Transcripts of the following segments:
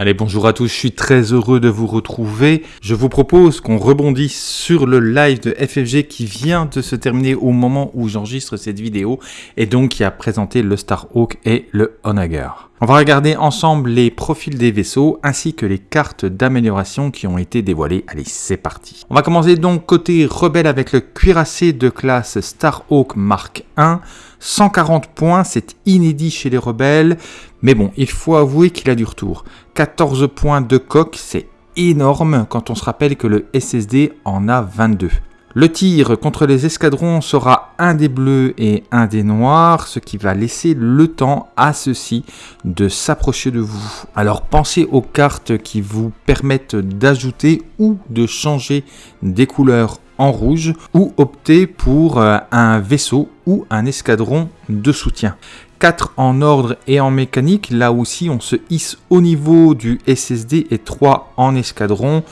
Allez, bonjour à tous, je suis très heureux de vous retrouver. Je vous propose qu'on rebondisse sur le live de FFG qui vient de se terminer au moment où j'enregistre cette vidéo et donc qui a présenté le Starhawk et le Onager. On va regarder ensemble les profils des vaisseaux ainsi que les cartes d'amélioration qui ont été dévoilées. Allez, c'est parti. On va commencer donc côté rebelle avec le cuirassé de classe Starhawk Mark 1. 140 points, c'est inédit chez les rebelles, mais bon, il faut avouer qu'il a du retour. 14 points de coque, c'est énorme quand on se rappelle que le SSD en a 22. Le tir contre les escadrons sera un des bleus et un des noirs, ce qui va laisser le temps à ceux-ci de s'approcher de vous. Alors pensez aux cartes qui vous permettent d'ajouter ou de changer des couleurs en rouge ou optez pour euh, un vaisseau ou un escadron de soutien. 4 en ordre et en mécanique, là aussi on se hisse au niveau du SSD et 3 en escadron,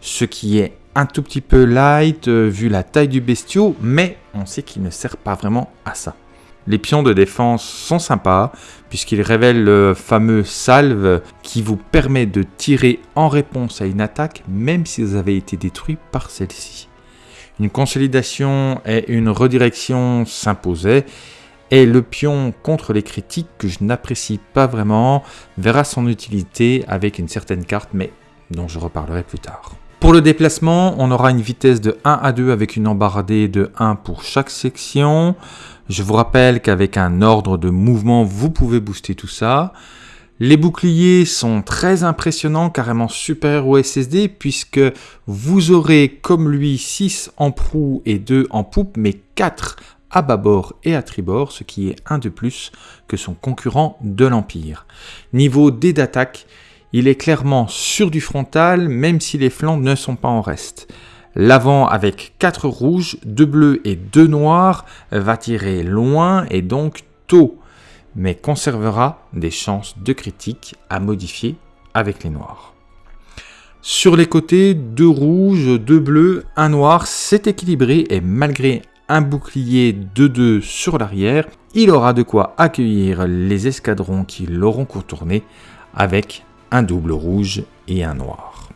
ce qui est un tout petit peu light euh, vu la taille du bestiau, mais on sait qu'il ne sert pas vraiment à ça. Les pions de défense sont sympas, puisqu'ils révèlent le fameux salve qui vous permet de tirer en réponse à une attaque, même si vous avez été détruit par celle-ci. Une consolidation et une redirection s'imposaient, et le pion contre les critiques que je n'apprécie pas vraiment verra son utilité avec une certaine carte, mais dont je reparlerai plus tard. Pour le déplacement, on aura une vitesse de 1 à 2 avec une embardée de 1 pour chaque section. Je vous rappelle qu'avec un ordre de mouvement, vous pouvez booster tout ça. Les boucliers sont très impressionnants, carrément supérieurs au SSD, puisque vous aurez comme lui 6 en proue et 2 en poupe, mais 4 à bâbord et à tribord, ce qui est un de plus que son concurrent de l'Empire. Niveau dés d'attaque, il est clairement sur du frontal, même si les flancs ne sont pas en reste. L'avant avec 4 rouges, 2 bleus et 2 noirs va tirer loin et donc tôt, mais conservera des chances de critique à modifier avec les noirs. Sur les côtés, 2 rouges, 2 bleus, 1 noir, c'est équilibré et malgré un bouclier de 2 sur l'arrière, il aura de quoi accueillir les escadrons qui l'auront contourné avec un double rouge et un noir.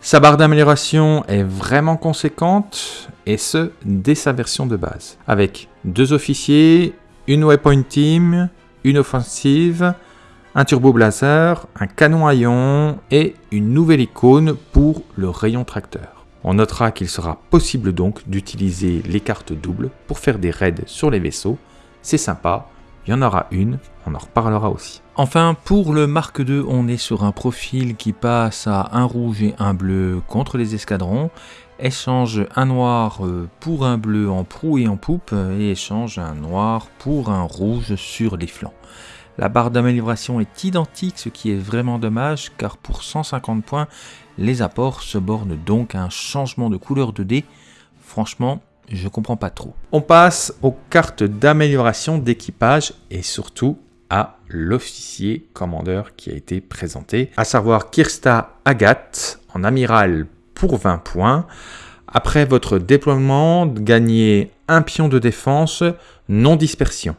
Sa barre d'amélioration est vraiment conséquente, et ce, dès sa version de base. Avec deux officiers, une weapon team, une offensive, un turbo blazer, un canon à ion et une nouvelle icône pour le rayon tracteur. On notera qu'il sera possible donc d'utiliser les cartes doubles pour faire des raids sur les vaisseaux. C'est sympa, il y en aura une, on en reparlera aussi. Enfin, pour le Mark II, on est sur un profil qui passe à un rouge et un bleu contre les escadrons, échange un noir euh, pour un bleu en proue et en poupe, et échange un noir pour un rouge sur les flancs. La barre d'amélioration est identique, ce qui est vraiment dommage, car pour 150 points, les apports se bornent donc à un changement de couleur de dés. Franchement, je comprends pas trop. On passe aux cartes d'amélioration d'équipage et surtout à l'officier commandeur qui a été présenté, à savoir Kirsta Agathe en amiral pour 20 points. Après votre déploiement, gagnez un pion de défense non dispersion.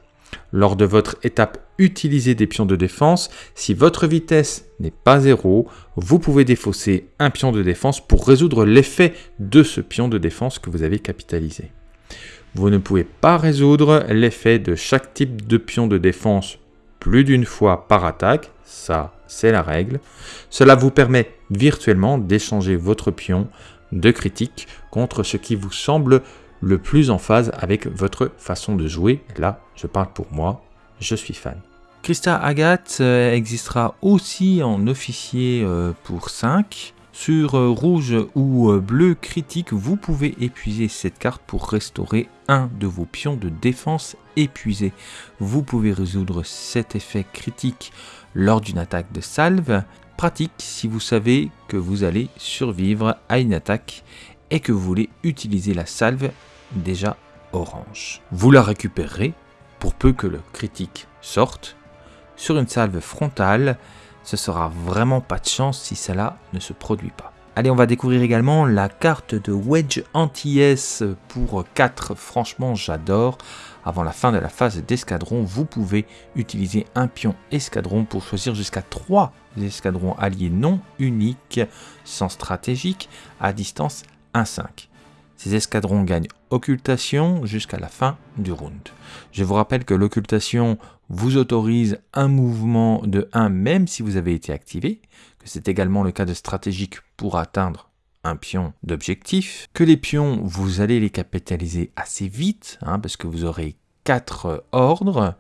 Lors de votre étape utilisez des pions de défense. Si votre vitesse n'est pas zéro, vous pouvez défausser un pion de défense pour résoudre l'effet de ce pion de défense que vous avez capitalisé. Vous ne pouvez pas résoudre l'effet de chaque type de pion de défense plus d'une fois par attaque, ça c'est la règle. Cela vous permet virtuellement d'échanger votre pion de critique contre ce qui vous semble le plus en phase avec votre façon de jouer. Là, je parle pour moi, je suis fan. Christa Agathe euh, existera aussi en officier euh, pour 5. Sur euh, rouge ou bleu critique, vous pouvez épuiser cette carte pour restaurer un de vos pions de défense épuisé. Vous pouvez résoudre cet effet critique lors d'une attaque de salve. Pratique si vous savez que vous allez survivre à une attaque et que vous voulez utiliser la salve déjà orange. Vous la récupérerez pour peu que le critique sorte. Sur une salve frontale, ce sera vraiment pas de chance si cela ne se produit pas. Allez, on va découvrir également la carte de Wedge Anti-S pour 4. Franchement, j'adore. avant la fin de la phase d'escadron, vous pouvez utiliser un pion escadron pour choisir jusqu'à 3 escadrons alliés non uniques, sans stratégique, à distance 1-5. Ces escadrons gagnent occultation jusqu'à la fin du round. Je vous rappelle que l'occultation vous autorise un mouvement de 1 même si vous avez été activé, que c'est également le cas de stratégique pour atteindre un pion d'objectif, que les pions, vous allez les capitaliser assez vite, hein, parce que vous aurez 4 ordres,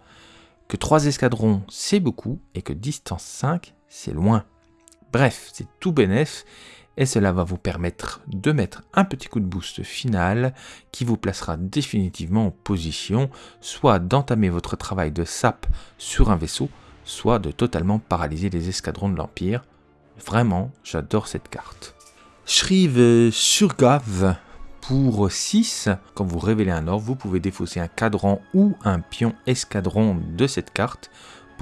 que 3 escadrons c'est beaucoup, et que distance 5 c'est loin. Bref, c'est tout bénef, et cela va vous permettre de mettre un petit coup de boost final qui vous placera définitivement en position soit d'entamer votre travail de sap sur un vaisseau, soit de totalement paralyser les escadrons de l'Empire. Vraiment, j'adore cette carte. Shriv Surgav pour 6. Quand vous révélez un ordre, vous pouvez défausser un cadran ou un pion escadron de cette carte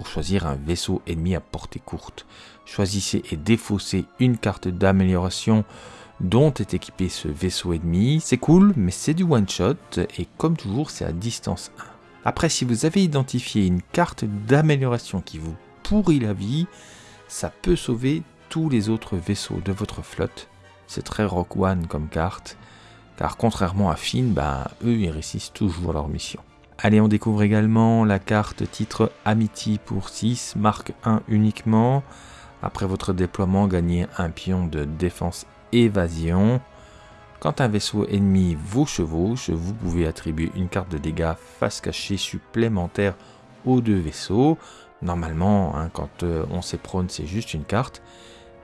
choisir un vaisseau ennemi à portée courte. Choisissez et défaussez une carte d'amélioration dont est équipé ce vaisseau ennemi. C'est cool, mais c'est du one-shot, et comme toujours, c'est à distance 1. Après, si vous avez identifié une carte d'amélioration qui vous pourrit la vie, ça peut sauver tous les autres vaisseaux de votre flotte. C'est très Rock One comme carte, car contrairement à Finn, bah, eux, ils réussissent toujours leur mission. Allez, on découvre également la carte titre Amity pour 6, marque 1 uniquement. Après votre déploiement, gagnez un pion de défense évasion. Quand un vaisseau ennemi vous chevauche, vous pouvez attribuer une carte de dégâts face cachée supplémentaire aux deux vaisseaux. Normalement, hein, quand euh, on s'éprône, c'est juste une carte.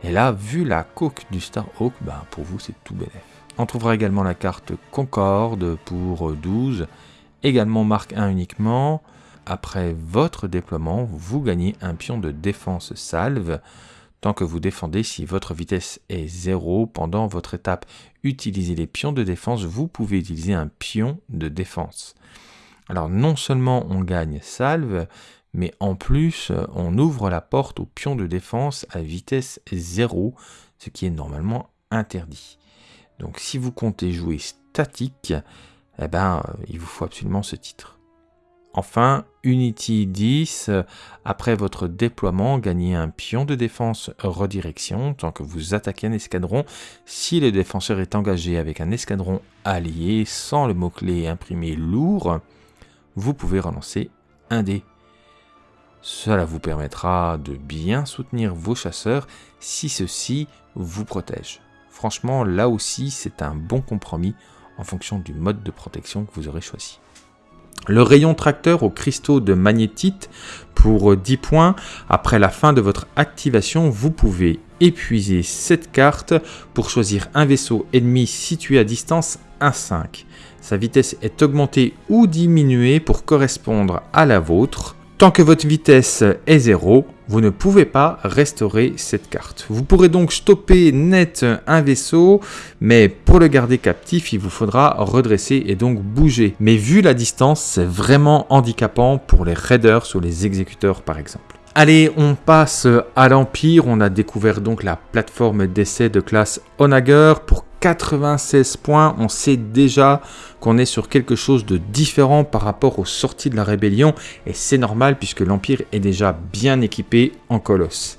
Et là, vu la coque du Starhawk, bah, pour vous, c'est tout bénéf. On trouvera également la carte Concorde pour 12, également marque 1 uniquement. Après votre déploiement, vous gagnez un pion de défense salve tant que vous défendez si votre vitesse est 0 pendant votre étape. Utilisez les pions de défense, vous pouvez utiliser un pion de défense. Alors non seulement on gagne salve, mais en plus on ouvre la porte au pion de défense à vitesse 0, ce qui est normalement interdit. Donc si vous comptez jouer statique, eh ben, il vous faut absolument ce titre. Enfin, Unity 10, après votre déploiement, gagnez un pion de défense redirection tant que vous attaquez un escadron. Si le défenseur est engagé avec un escadron allié sans le mot-clé imprimé lourd, vous pouvez relancer un dé. Cela vous permettra de bien soutenir vos chasseurs si ceux-ci vous protègent. Franchement, là aussi, c'est un bon compromis en fonction du mode de protection que vous aurez choisi. Le rayon tracteur aux cristaux de magnétite pour 10 points. Après la fin de votre activation, vous pouvez épuiser cette carte pour choisir un vaisseau ennemi situé à distance 1-5. Sa vitesse est augmentée ou diminuée pour correspondre à la vôtre. Tant que votre vitesse est 0, vous ne pouvez pas restaurer cette carte. Vous pourrez donc stopper net un vaisseau, mais pour le garder captif, il vous faudra redresser et donc bouger. Mais vu la distance, c'est vraiment handicapant pour les raiders ou les exécuteurs par exemple. Allez, on passe à l'Empire. On a découvert donc la plateforme d'essai de classe Onager pour 96 points, on sait déjà qu'on est sur quelque chose de différent par rapport aux sorties de la rébellion, et c'est normal puisque l'Empire est déjà bien équipé en colosse.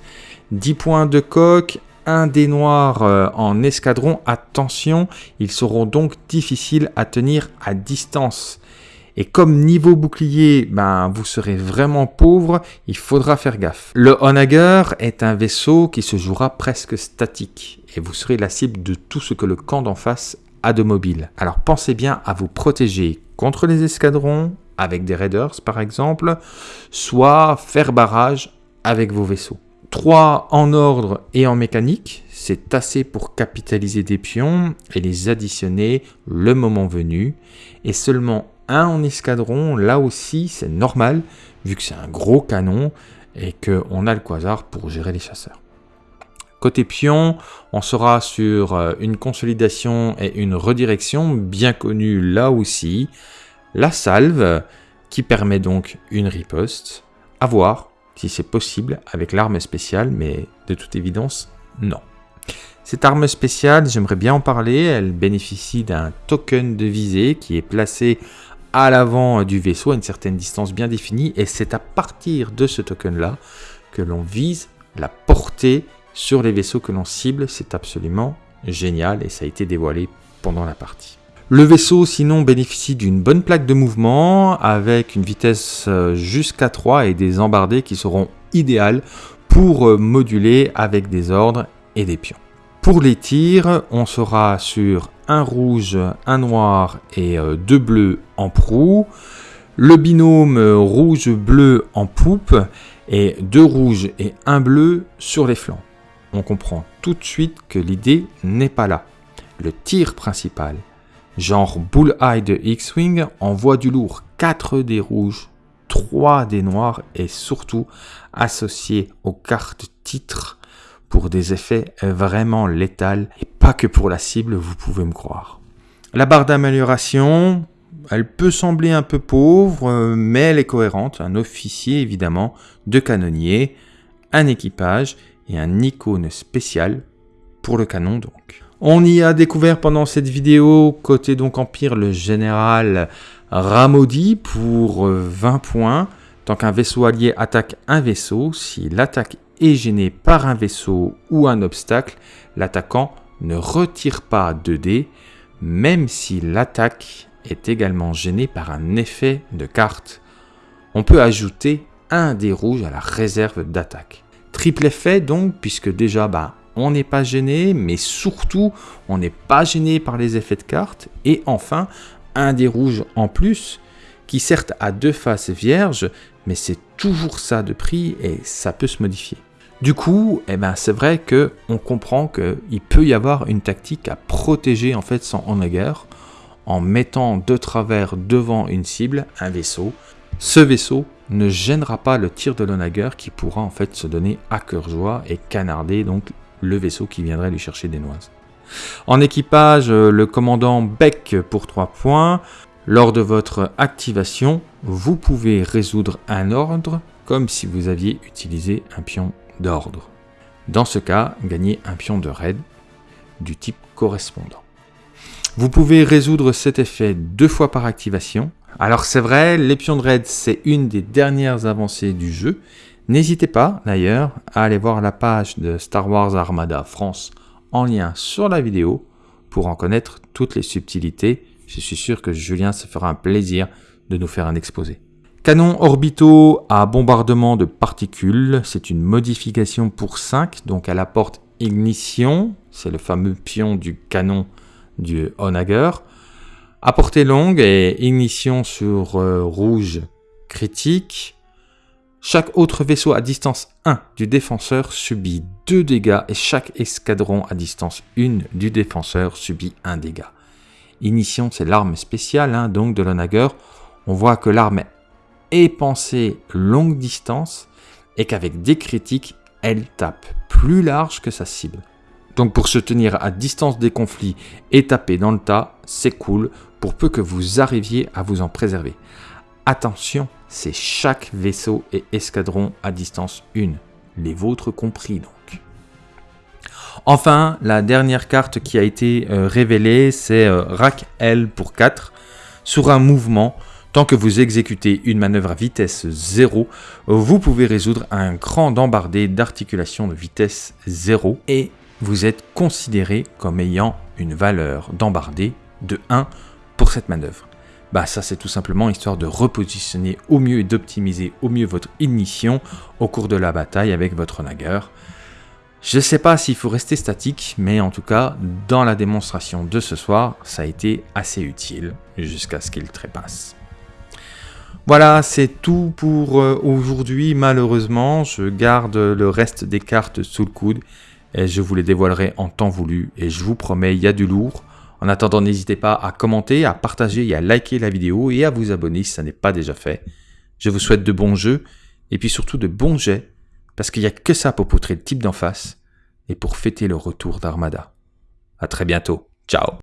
10 points de coque, un des noirs euh, en escadron, attention, ils seront donc difficiles à tenir à distance. Et comme niveau bouclier, ben, vous serez vraiment pauvre, il faudra faire gaffe. Le Onager est un vaisseau qui se jouera presque statique et vous serez la cible de tout ce que le camp d'en face a de mobile. Alors pensez bien à vous protéger contre les escadrons, avec des raiders par exemple, soit faire barrage avec vos vaisseaux. 3 en ordre et en mécanique, c'est assez pour capitaliser des pions et les additionner le moment venu. Et seulement un en escadron, là aussi c'est normal, vu que c'est un gros canon et qu'on a le quasar pour gérer les chasseurs. Côté pion, on sera sur euh, une consolidation et une redirection bien connue là aussi. La salve, qui permet donc une riposte. À voir si c'est possible avec l'arme spéciale, mais de toute évidence, non. Cette arme spéciale, j'aimerais bien en parler, elle bénéficie d'un token de visée qui est placé à l'avant du vaisseau à une certaine distance bien définie et c'est à partir de ce token là que l'on vise la portée sur les vaisseaux que l'on cible. C'est absolument génial et ça a été dévoilé pendant la partie. Le vaisseau sinon bénéficie d'une bonne plaque de mouvement avec une vitesse euh, jusqu'à 3 et des embardées qui seront idéales pour euh, moduler avec des ordres et des pions. Pour les tirs, on sera sur un rouge, un noir et euh, deux bleus en proue, le binôme rouge-bleu en poupe et deux rouges et un bleu sur les flancs. On comprend tout de suite que l'idée n'est pas là. Le tir principal, genre Bullseye de X-Wing, envoie du lourd 4 des rouges, 3 des noirs et surtout associé aux cartes titres pour des effets vraiment létals et pas que pour la cible, vous pouvez me croire. La barre d'amélioration, elle peut sembler un peu pauvre, mais elle est cohérente. Un officier, évidemment, deux canonniers, un équipage et un icône spécial pour le canon donc. On y a découvert pendant cette vidéo, côté donc Empire, le général Ramodi pour 20 points. Tant qu'un vaisseau allié attaque un vaisseau, si l'attaque est gênée par un vaisseau ou un obstacle, l'attaquant ne retire pas 2 dés, même si l'attaque est également gênée par un effet de carte. On peut ajouter un dé rouge à la réserve d'attaque. Triple effet donc, puisque déjà bah, on n'est pas gêné, mais surtout, on n'est pas gêné par les effets de cartes. Et enfin, un des rouges en plus, qui certes a deux faces vierges, mais c'est toujours ça de prix et ça peut se modifier. Du coup, eh ben, c'est vrai que on comprend qu'il peut y avoir une tactique à protéger en fait son Onager en mettant de travers devant une cible un vaisseau. Ce vaisseau ne gênera pas le tir de l'Onager qui pourra en fait se donner à cœur joie et canarder donc le vaisseau qui viendrait lui chercher des noises. En équipage, euh, le commandant Beck pour 3 points. Lors de votre activation, vous pouvez résoudre un ordre comme si vous aviez utilisé un pion d'ordre. Dans ce cas, gagnez un pion de raid du type correspondant. Vous pouvez résoudre cet effet deux fois par activation. Alors c'est vrai, les pions de raid, c'est une des dernières avancées du jeu, N'hésitez pas d'ailleurs à aller voir la page de Star Wars Armada France en lien sur la vidéo pour en connaître toutes les subtilités. Je suis sûr que Julien se fera un plaisir de nous faire un exposé. Canon orbitaux à bombardement de particules, c'est une modification pour 5, donc elle apporte ignition, c'est le fameux pion du canon du Onager. À portée longue et ignition sur euh, rouge critique. Chaque autre vaisseau à distance 1 du défenseur subit 2 dégâts et chaque escadron à distance 1 du défenseur subit 1 dégât. Ignition, c'est l'arme spéciale hein, donc de l'Onager. On voit que l'arme est pensée longue distance et qu'avec des critiques, elle tape plus large que sa cible. Donc pour se tenir à distance des conflits et taper dans le tas, c'est cool pour peu que vous arriviez à vous en préserver. Attention, c'est chaque vaisseau et escadron à distance 1, les vôtres compris donc. Enfin, la dernière carte qui a été euh, révélée, c'est euh, Rack L pour 4. Sur un mouvement, tant que vous exécutez une manœuvre à vitesse 0, vous pouvez résoudre un grand embardé d'articulation de vitesse 0 et vous êtes considéré comme ayant une valeur d'embardé de 1 pour cette manœuvre. Bah ça c'est tout simplement histoire de repositionner au mieux et d'optimiser au mieux votre ignition au cours de la bataille avec votre Nager. Je sais pas s'il faut rester statique, mais en tout cas, dans la démonstration de ce soir, ça a été assez utile jusqu'à ce qu'il trépasse. Voilà, c'est tout pour euh, aujourd'hui. Malheureusement, je garde le reste des cartes sous le coude et je vous les dévoilerai en temps voulu. Et je vous promets, il y a du lourd. En attendant, n'hésitez pas à commenter, à partager et à liker la vidéo et à vous abonner si ça n'est pas déjà fait. Je vous souhaite de bons jeux et puis surtout de bons jets parce qu'il n'y a que ça pour poutrer le type d'en face et pour fêter le retour d'Armada. À très bientôt. Ciao